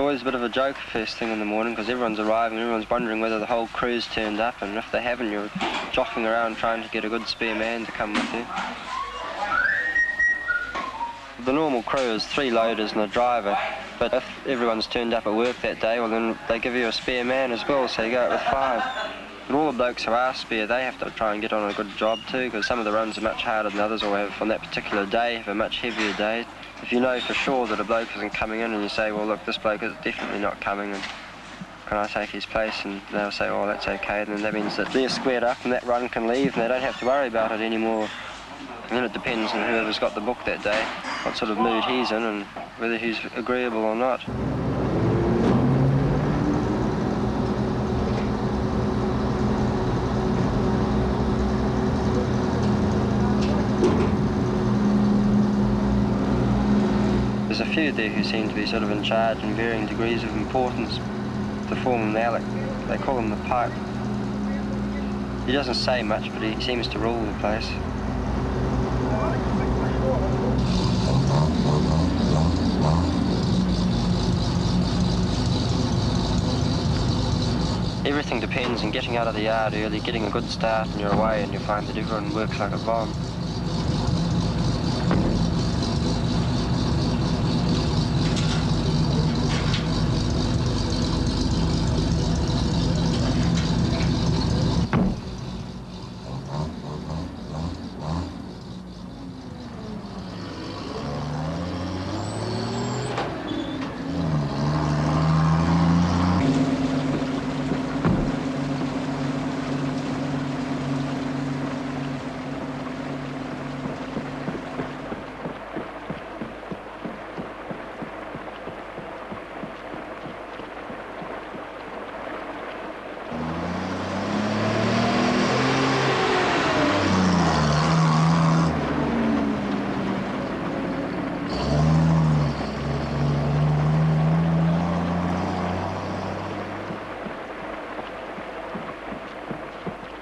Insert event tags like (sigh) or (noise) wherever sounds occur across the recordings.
Always a bit of a joke first thing in the morning because everyone's arriving, everyone's wondering whether the whole crew's turned up, and if they haven't, you're jockeying around trying to get a good spare man to come with you. The normal crew is three loaders and a driver, but if everyone's turned up at work that day, well then they give you a spare man as well, so you go out with five. And all the blokes who are spare, they have to try and get on a good job too, because some of the runs are much harder than others, or have on that particular day have a much heavier day. If you know for sure that a bloke isn't coming in and you say, well, look, this bloke is definitely not coming and can I take his place? And they'll say, oh, that's okay. And then that means that they're squared up and that run can leave and they don't have to worry about it anymore. And then it depends on whoever's got the book that day, what sort of mood he's in and whether he's agreeable or not. There's a few there who seem to be sort of in charge in varying degrees of importance. The foreman, Alec, they call him the Pope. He doesn't say much, but he seems to rule the place. Everything depends on getting out of the yard early, getting a good start, and you're away, and you find that everyone works like a bomb.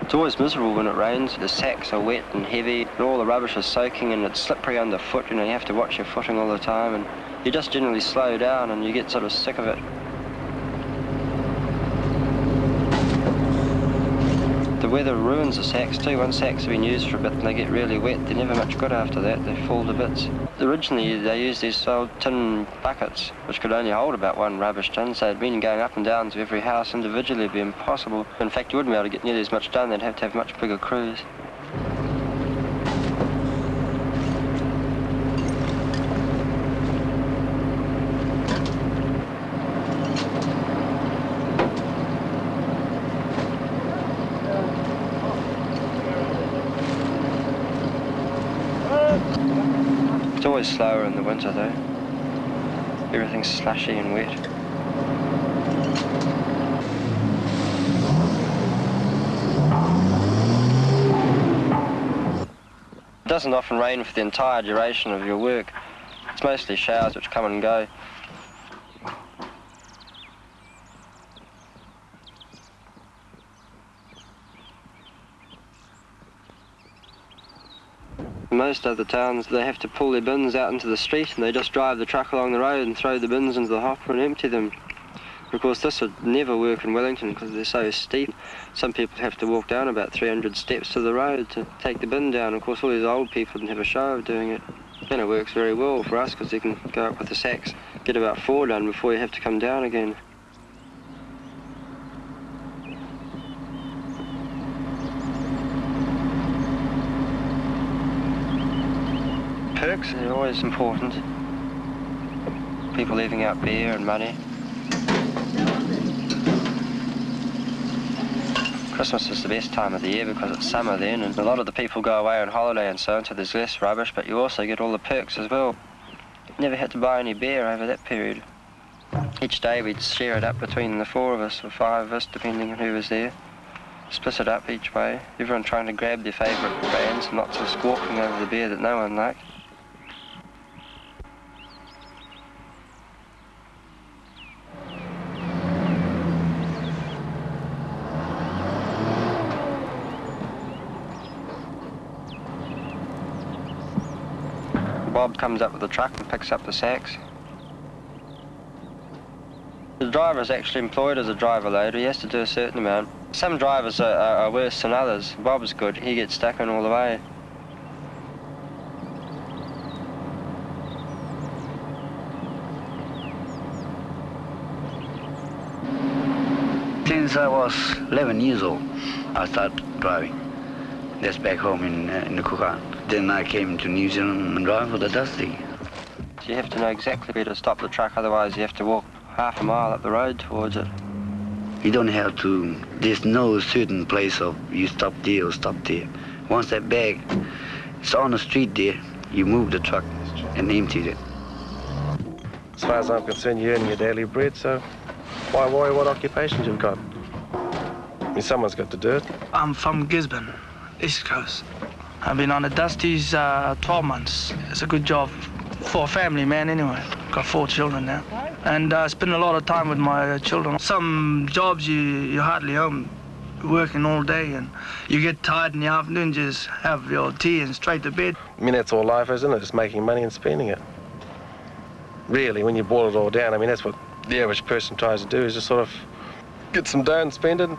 It's always miserable when it rains. The sacks are wet and heavy, and all the rubbish is soaking, and it's slippery underfoot. You know, you have to watch your footing all the time, and you just generally slow down, and you get sort of sick of it. The weather ruins the sacks too. Once sacks have been used for a bit and they get really wet, they're never much good after that. They fall to bits. Originally, they used these old tin buckets, which could only hold about one rubbish tin, so it'd been going up and down to every house individually would be impossible. In fact, you wouldn't be able to get nearly as much done. They'd have to have much bigger crews. Slower in the winter though. Everything's slushy and wet. It doesn't often rain for the entire duration of your work. It's mostly showers which come and go. Most other towns, they have to pull their bins out into the street and they just drive the truck along the road and throw the bins into the hopper and empty them. Of course, this would never work in Wellington because they're so steep. Some people have to walk down about 300 steps to the road to take the bin down. Of course, all these old people didn't have a show of doing it. And it works very well for us because you can go up with the sacks, get about four done before you have to come down again. Perks are always important. People leaving out beer and money. Christmas is the best time of the year because it's summer then and a lot of the people go away on holiday and so on, so there's less rubbish, but you also get all the perks as well. Never had to buy any beer over that period. Each day we'd share it up between the four of us or five of us, depending on who was there. Split it up each way, everyone trying to grab their favourite brands and lots of squawking over the beer that no one liked. Comes up with the truck and picks up the sacks. The driver is actually employed as a driver loader. He has to do a certain amount. Some drivers are, are, are worse than others. Bob's good. He gets stuck in all the way. Since I was 11 years old, I started driving. That's back home in, uh, in the Kookan. Then I came to New Zealand and drove for the Dusty. You have to know exactly where to stop the truck, otherwise you have to walk half a mile up the road towards it. You don't have to, there's no certain place of you stop there or stop there. Once that bag is on the street there, you move the truck and empty it. As far as I'm concerned, you're earning your daily bread, so why worry what occupations you've got? I mean, someone's got to do it. I'm from Gisborne, East Coast. I've been on the Dusties uh, 12 months. It's a good job for a family man anyway. Got four children now. And I uh, spend a lot of time with my children. Some jobs you, you're hardly home, working all day and you get tired in the afternoon, just have your tea and straight to bed. I mean, that's all life, isn't it? Just making money and spending it. Really, when you boil it all down, I mean, that's what the average person tries to do, is just sort of get some dough and spend it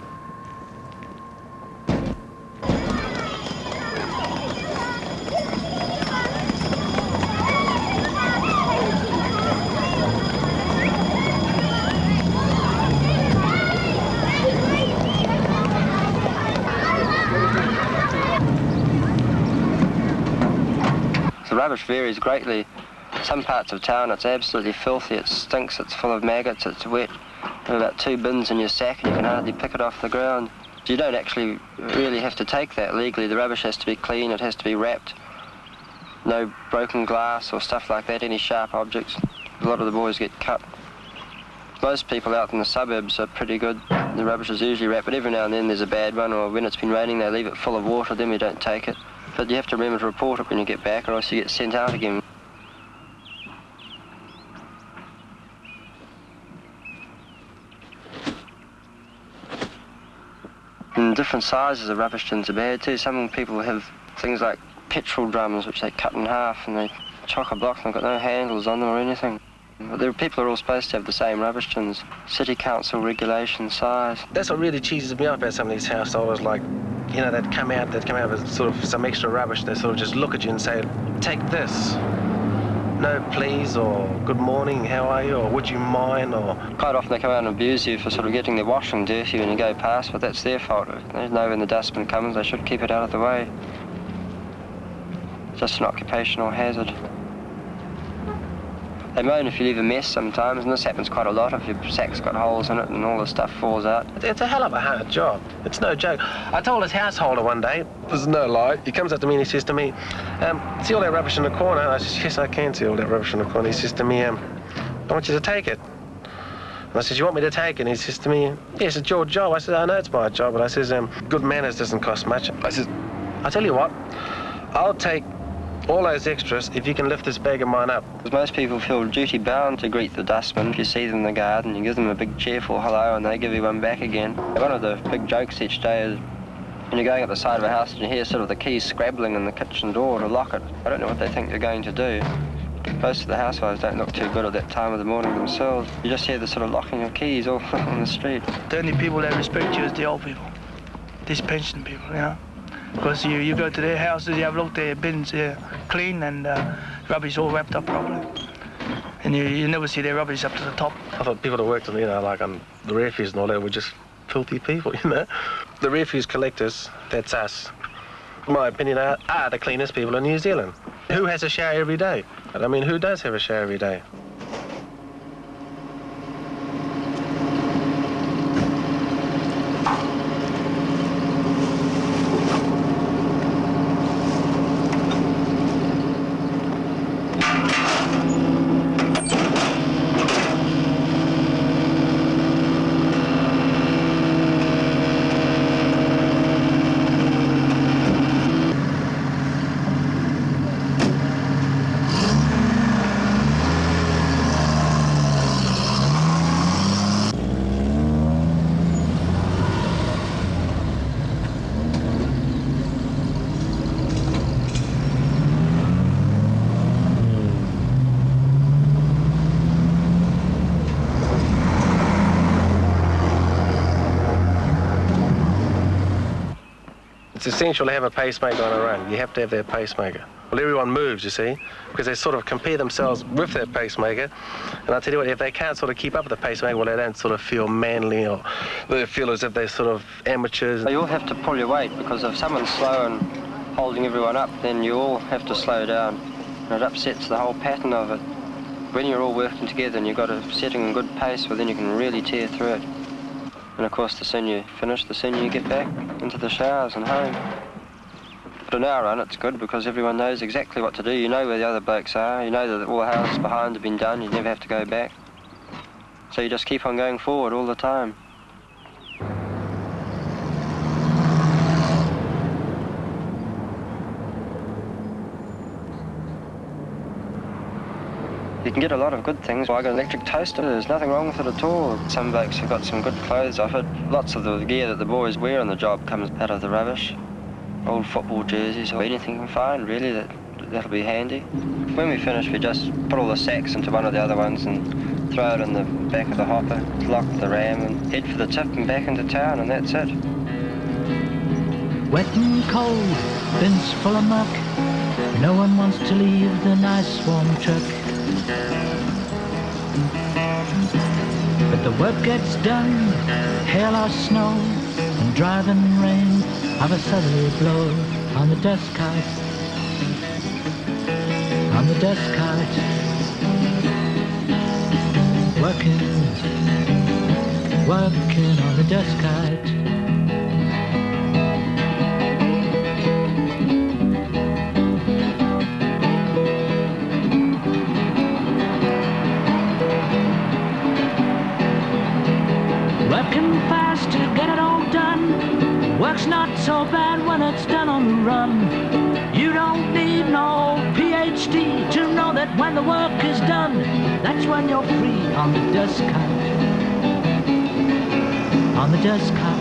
rubbish varies greatly. Some parts of town it's absolutely filthy, it stinks, it's full of maggots, it's wet. There about two bins in your sack and you can hardly pick it off the ground. You don't actually really have to take that legally. The rubbish has to be clean, it has to be wrapped. No broken glass or stuff like that, any sharp objects. A lot of the boys get cut. Most people out in the suburbs are pretty good. The rubbish is usually wrapped, but every now and then there's a bad one, or when it's been raining they leave it full of water, then we don't take it. But you have to remember to report it when you get back or else you get sent out again. And different sizes of rubbish tins are bad too. Some people have things like petrol drums which they cut in half and they chock a block and they've got no handles on them or anything. But there, people are all supposed to have the same rubbish tins. City council regulation size. That's what really cheeses me up about some of these householders like you know, they'd come out, they'd come out with sort of some extra rubbish. They sort of just look at you and say, take this. No, please, or good morning, how are you, or would you mind, or... Quite often they come out and abuse you for sort of getting their washing dirty when you go past, but that's their fault. They know when the dustbin comes, they should keep it out of the way. Just an occupational hazard. They moan if you leave a mess sometimes, and this happens quite a lot if your sack's got holes in it and all the stuff falls out. It's a hell of a hard job. It's no joke. I told his householder one day, there's no lie, he comes up to me and he says to me, um, see all that rubbish in the corner? I says, yes, I can see all that rubbish in the corner. He says to me, um, I want you to take it. And I says, you want me to take it? And he says to me, yes, it's your job. I says, I know it's my job, but I says, um, good manners doesn't cost much. I says, I tell you what, I'll take all those extras if you can lift this bag of mine up. Because most people feel duty bound to greet the dustmen. If you see them in the garden, you give them a big cheerful hello and they give you one back again. One of the big jokes each day is when you're going up the side of a house and you hear sort of the keys scrabbling in the kitchen door to lock it. I don't know what they think you're going to do. Most of the housewives don't look too good at that time of the morning themselves. You just hear the sort of locking of keys all (laughs) on the street. The only people that respect you is the old people. These pension people, you know. Because you, you go to their houses, you have looked their bins uh, clean and uh, rubbish all wrapped up properly. And you, you never see their rubbish up to the top. I thought people that worked on, you know, like on the refuse and all that were just filthy people, (laughs) you know. The refuse collectors, that's us. In my opinion, are, are the cleanest people in New Zealand. Who has a shower every day? I mean, who does have a shower every day? It's essential to have a pacemaker on a run. You have to have that pacemaker. Well, everyone moves, you see, because they sort of compare themselves with that pacemaker. And I tell you what, if they can't sort of keep up with the pacemaker, well, they don't sort of feel manly or they feel as if they're sort of amateurs. You all have to pull your weight because if someone's slow and holding everyone up, then you all have to slow down. And it upsets the whole pattern of it. When you're all working together and you've got a setting a good pace, well, then you can really tear through it. And of course, the sooner you finish, the sooner you get back into the showers and home. But in our run, it's good because everyone knows exactly what to do. You know where the other blokes are. You know that all the houses behind have been done. You never have to go back. So you just keep on going forward all the time. You can get a lot of good things. I got an electric toaster. There's nothing wrong with it at all. Some blokes have got some good clothes off it. Lots of the gear that the boys wear on the job comes out of the rubbish old football jerseys or anything you can find really that that'll be handy. When we finish we just put all the sacks into one of the other ones and throw it in the back of the hopper, lock the ram and head for the tip and back into town and that's it. Wet and cold, bins full of muck. No one wants to leave the nice warm truck. But the work gets done, hail or snow, and driving rain of a southerly blow on the dust cart, on the dust cart, working, working on the dust cart. To that when the work is done, that's when you're free on the dust cart. On the dust cart.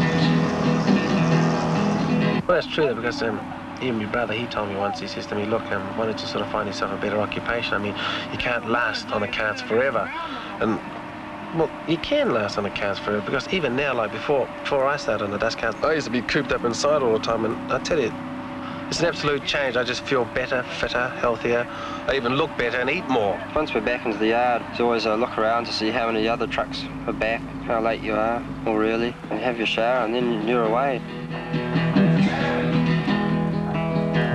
Well, that's true, though, because um, even my brother, he told me once, he says to me, look, um, don't you sort of find yourself a better occupation? I mean, you can't last on the carts forever. And well, you can last on the carts forever because even now, like before, before I started on the dust carts, I used to be cooped up inside all the time, and I tell you, it's an absolute change. I just feel better, fitter, healthier. I even look better and eat more. Once we're back into the yard, it's always a look around to see how many other trucks are back, how late you are, or really, and have your shower, and then you're away.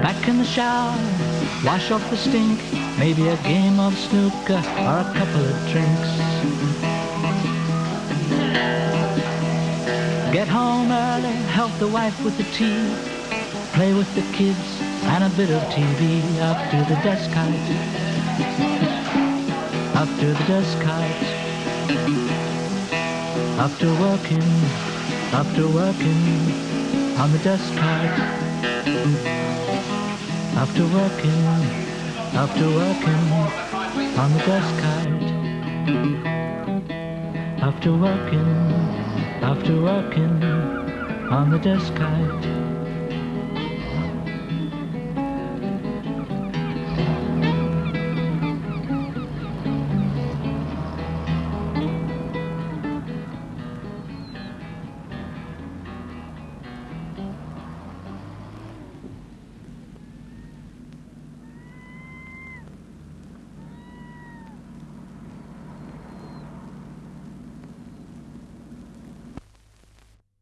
Back in the shower, wash off the stink, maybe a game of snooker or a couple of drinks. Get home early, help the wife with the tea, play with the kids and a bit of TV after the dust kite. After the dust kite. After working, after working on the dust kite. After working, after working on the dust kite. After working after working on the dust kite.